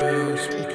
Just